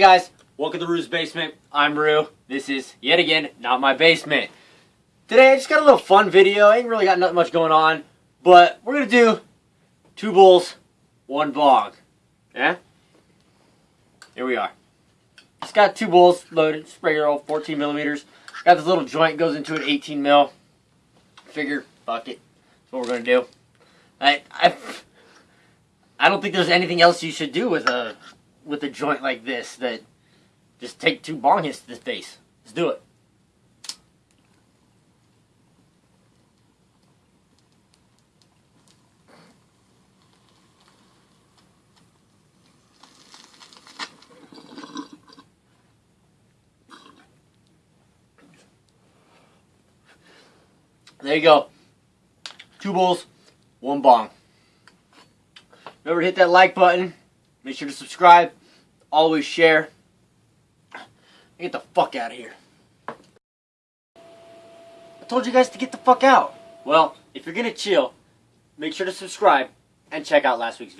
Hey guys, welcome to Rue's Basement. I'm Rue. This is, yet again, not my basement. Today I just got a little fun video. I ain't really got nothing much going on, but we're gonna do two bowls, one bong. Yeah? Here we are. Just got two bowls loaded, spray roll, 14 millimeters. Got this little joint goes into an 18 mil. Figure, fuck it. That's what we're gonna do. I, I, I don't think there's anything else you should do with a, with a joint like this that just take two bong hits to the face. Let's do it. There you go. Two bowls, one bong. Remember to hit that like button. Make sure to subscribe. Always share. Get the fuck out of here. I told you guys to get the fuck out. Well, if you're gonna chill, make sure to subscribe and check out last week's video.